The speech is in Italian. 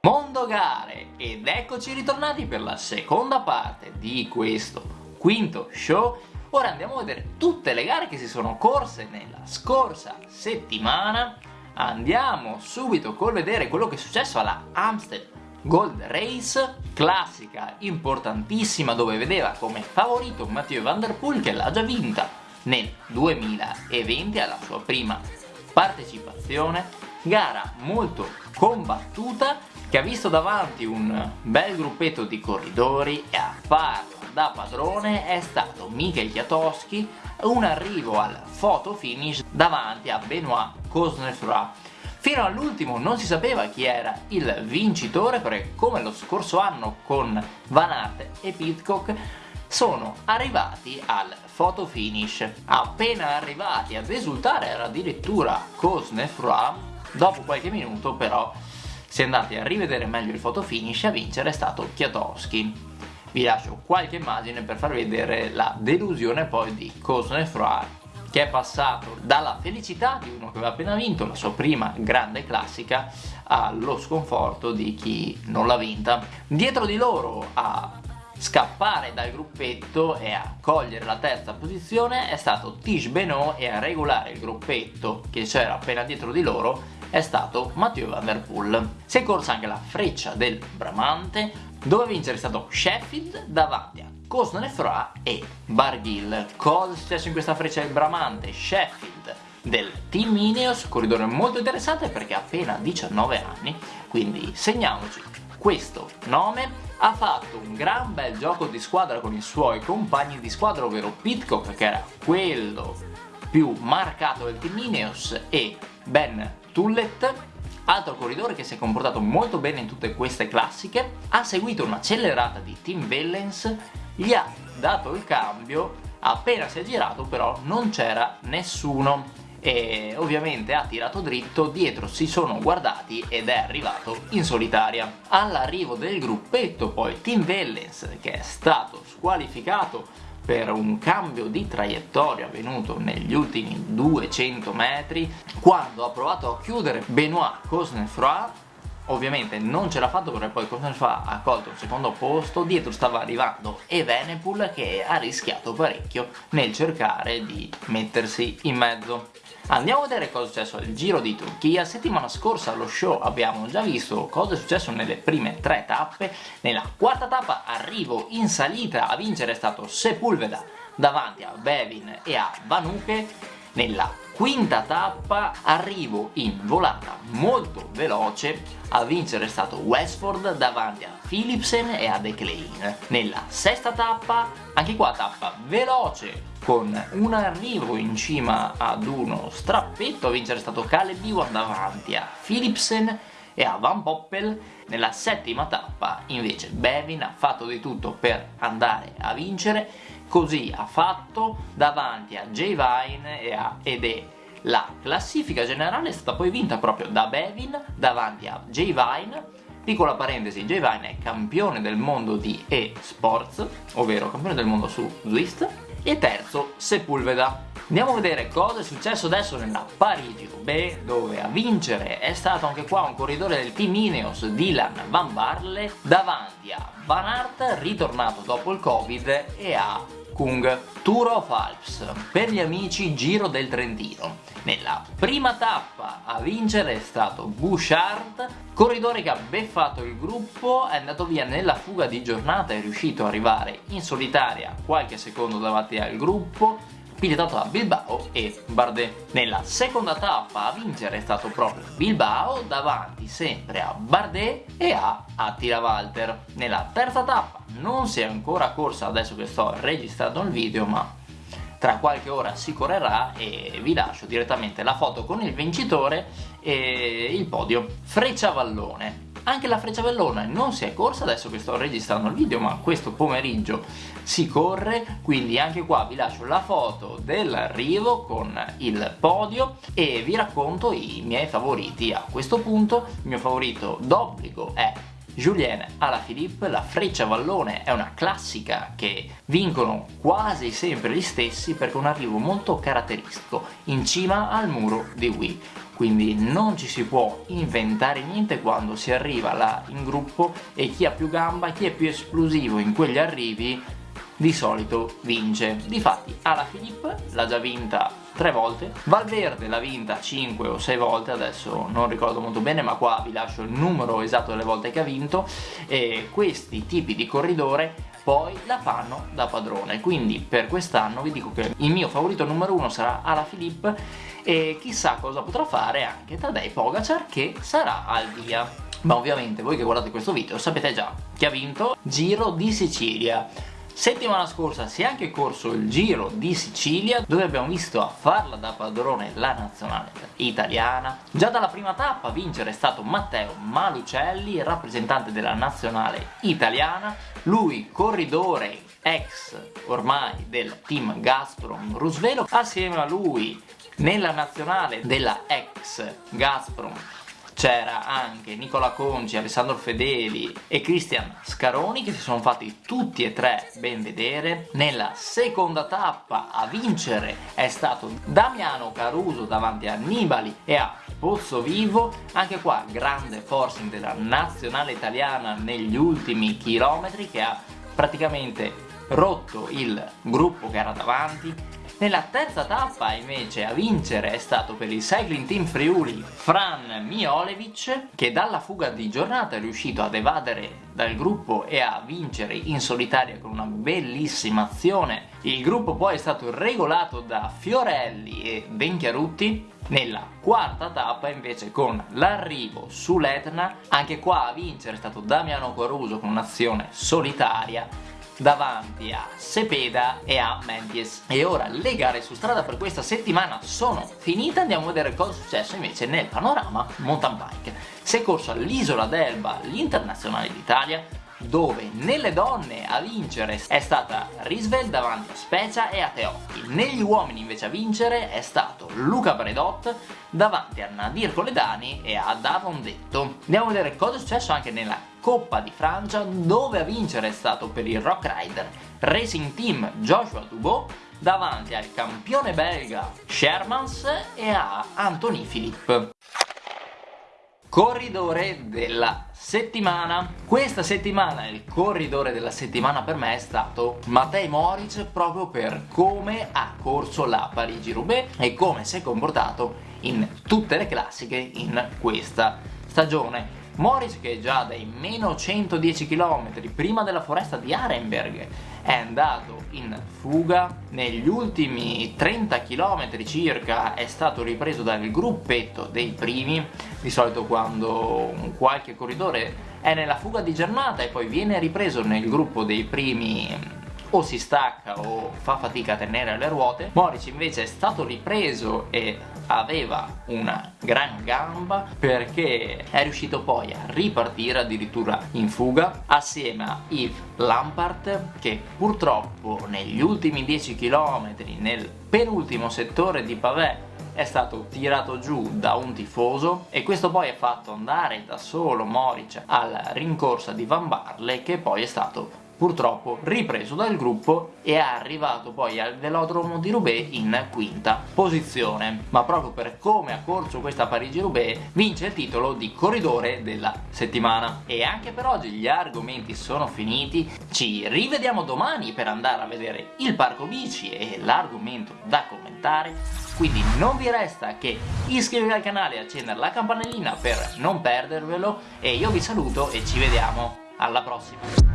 Mondo Gare ed eccoci ritornati per la seconda parte di questo quinto show. Ora andiamo a vedere tutte le gare che si sono corse nella scorsa settimana. Andiamo subito col vedere quello che è successo alla Amstel Gold Race Classica importantissima dove vedeva come favorito Matteo Van Der Poel che l'ha già vinta nel 2020 alla sua prima partecipazione. Gara molto combattuta che ha visto davanti un bel gruppetto di corridori e a farlo da padrone è stato Mikel Kwiatkowski un arrivo al photo finish davanti a Benoit Cosnefroy Fino all'ultimo non si sapeva chi era il vincitore perché come lo scorso anno con Van Aert e Pitcock sono arrivati al photo finish. Appena arrivati ad esultare era addirittura Cosnefroy, dopo qualche minuto però si è andati a rivedere meglio il photo finish a vincere è stato Kwiatkowski vi lascio qualche immagine per farvi vedere la delusione poi di Cosnefroy che è passato dalla felicità di uno che aveva appena vinto la sua prima grande classica allo sconforto di chi non l'ha vinta. Dietro di loro a scappare dal gruppetto e a cogliere la terza posizione è stato Tish Benoit e a regolare il gruppetto che c'era appena dietro di loro è stato Mathieu Van Der Poel. Si è corsa anche la freccia del Bramante dove vincere è stato Sheffield davanti a Cosnefroy e Barghil. Cosa è successo in questa freccia del Bramante? Sheffield del Team Ineos, corridore molto interessante perché ha appena 19 anni, quindi segniamoci questo nome. Ha fatto un gran bel gioco di squadra con i suoi compagni di squadra, ovvero Pitcock che era quello più marcato del Team Ineos e Ben Tullet altro corridore che si è comportato molto bene in tutte queste classiche, ha seguito un'accelerata di Tim Vellens, gli ha dato il cambio, appena si è girato però non c'era nessuno e ovviamente ha tirato dritto, dietro si sono guardati ed è arrivato in solitaria. All'arrivo del gruppetto poi Tim Vellens che è stato squalificato per un cambio di traiettoria avvenuto negli ultimi 200 metri quando ha provato a chiudere Benoit Cosnefroy ovviamente non ce l'ha fatto perché poi Cosnefroy ha colto il secondo posto dietro stava arrivando Evenepoel che ha rischiato parecchio nel cercare di mettersi in mezzo Andiamo a vedere cosa è successo al Giro di Turchia. Settimana scorsa allo show abbiamo già visto cosa è successo nelle prime tre tappe. Nella quarta tappa arrivo in salita a vincere è stato Sepulveda davanti a Bevin e a Vanuke. Nella quinta tappa arrivo in volata molto veloce a vincere è stato Westford davanti a Philipsen e a De Klein. Nella sesta tappa, anche qua tappa veloce con un arrivo in cima ad uno strappetto a vincere è stato Caleb Ewan davanti a Philipsen e a Van Poppel nella settima tappa invece Bevin ha fatto di tutto per andare a vincere così ha fatto davanti a Jay Vine e a Ede la classifica generale è stata poi vinta proprio da Bevin davanti a Jay Vine Piccola parentesi, Jay Vine è campione del mondo di e-sports, ovvero campione del mondo su Zwist, e terzo Sepulveda. Andiamo a vedere cosa è successo adesso nella Parigi-Roubaix dove a vincere è stato anche qua un corridore del team Ineos Dylan Van Barle davanti a Van Aert ritornato dopo il covid e a Kung Tour of Alps per gli amici Giro del Trentino. Nella prima tappa a vincere è stato Bouchard corridore che ha beffato il gruppo è andato via nella fuga di giornata è riuscito ad arrivare in solitaria qualche secondo davanti al gruppo pilotato da Bilbao e Bardet. Nella seconda tappa a vincere è stato proprio Bilbao davanti sempre a Bardet e a Attila Walter. Nella terza tappa non si è ancora corsa adesso che sto registrando il video ma tra qualche ora si correrà e vi lascio direttamente la foto con il vincitore e il podio. Freccia Vallone anche la Frecciavellone non si è corsa adesso che sto registrando il video ma questo pomeriggio si corre quindi anche qua vi lascio la foto dell'arrivo con il podio e vi racconto i miei favoriti. A questo punto il mio favorito d'obbligo è Julien Alaphilippe, la freccia vallone è una classica che vincono quasi sempre gli stessi perché un arrivo molto caratteristico in cima al muro di Wii quindi non ci si può inventare niente quando si arriva là in gruppo e chi ha più gamba, chi è più esplosivo in quegli arrivi di solito vince. Difatti Alaphilippe l'ha già vinta tre volte, Valverde l'ha vinta 5 o 6 volte, adesso non ricordo molto bene ma qua vi lascio il numero esatto delle volte che ha vinto. E questi tipi di corridore poi la fanno da padrone. Quindi per quest'anno vi dico che il mio favorito numero uno sarà Alaphilippe e chissà cosa potrà fare anche Tadej Pogacar che sarà al via. Ma ovviamente voi che guardate questo video sapete già chi ha vinto? Giro di Sicilia Settimana scorsa si è anche corso il Giro di Sicilia dove abbiamo visto a farla da padrone la nazionale italiana. Già dalla prima tappa a vincere è stato Matteo Malucelli, rappresentante della nazionale italiana. Lui corridore ex ormai del team Gazprom Rusvelo. Assieme a lui nella nazionale della ex Gazprom c'era anche Nicola Conci, Alessandro Fedeli e Cristian Scaroni che si sono fatti tutti e tre ben vedere. Nella seconda tappa a vincere è stato Damiano Caruso davanti a Nibali e a Pozzo Vivo. Anche qua grande forcing della nazionale italiana negli ultimi chilometri che ha praticamente rotto il gruppo che era davanti nella terza tappa invece a vincere è stato per il Cycling Team Friuli Fran Miolevic che dalla fuga di giornata è riuscito ad evadere dal gruppo e a vincere in solitaria con una bellissima azione. Il gruppo poi è stato regolato da Fiorelli e Benchiarutti nella quarta tappa invece con l'arrivo sull'Etna, anche qua a vincere è stato Damiano Caruso con un'azione solitaria davanti a Sepeda e a Menties. E ora le gare su strada per questa settimana sono finite, andiamo a vedere cosa è successo invece nel panorama mountain bike. Si è corso all'Isola d'Elba l'Internazionale d'Italia, dove nelle donne a vincere è stata Risvel davanti a Specia e a Teocchi. Negli uomini invece a vincere è stato Luca Bredot davanti a Nadir Coledani e a Davon Detto. Andiamo a vedere cosa è successo anche nella Coppa di Francia dove a vincere è stato per il Rock Rider Racing Team Joshua Dubot davanti al campione belga Shermans e a Anthony Philippe corridore della settimana. Questa settimana il corridore della settimana per me è stato Matej Moric proprio per come ha corso la Parigi-Roubaix e come si è comportato in tutte le classiche in questa stagione Morris che già dai meno 110 km prima della foresta di Arenberg è andato in fuga. Negli ultimi 30 km circa è stato ripreso dal gruppetto dei primi. Di solito quando qualche corridore è nella fuga di giornata e poi viene ripreso nel gruppo dei primi o si stacca o fa fatica a tenere le ruote. Moric invece è stato ripreso e aveva una gran gamba perché è riuscito poi a ripartire addirittura in fuga assieme a Yves Lampart che purtroppo negli ultimi 10 km nel penultimo settore di Pavé è stato tirato giù da un tifoso e questo poi ha fatto andare da solo Moric alla rincorsa di Van Barle che poi è stato purtroppo ripreso dal gruppo e è arrivato poi al velodromo di Roubaix in quinta posizione. Ma proprio per come ha corso questa Parigi-Roubaix vince il titolo di corridore della settimana. E anche per oggi gli argomenti sono finiti. Ci rivediamo domani per andare a vedere il parco bici e l'argomento da commentare. Quindi non vi resta che iscrivervi al canale e accendere la campanellina per non perdervelo. E io vi saluto e ci vediamo. Alla prossima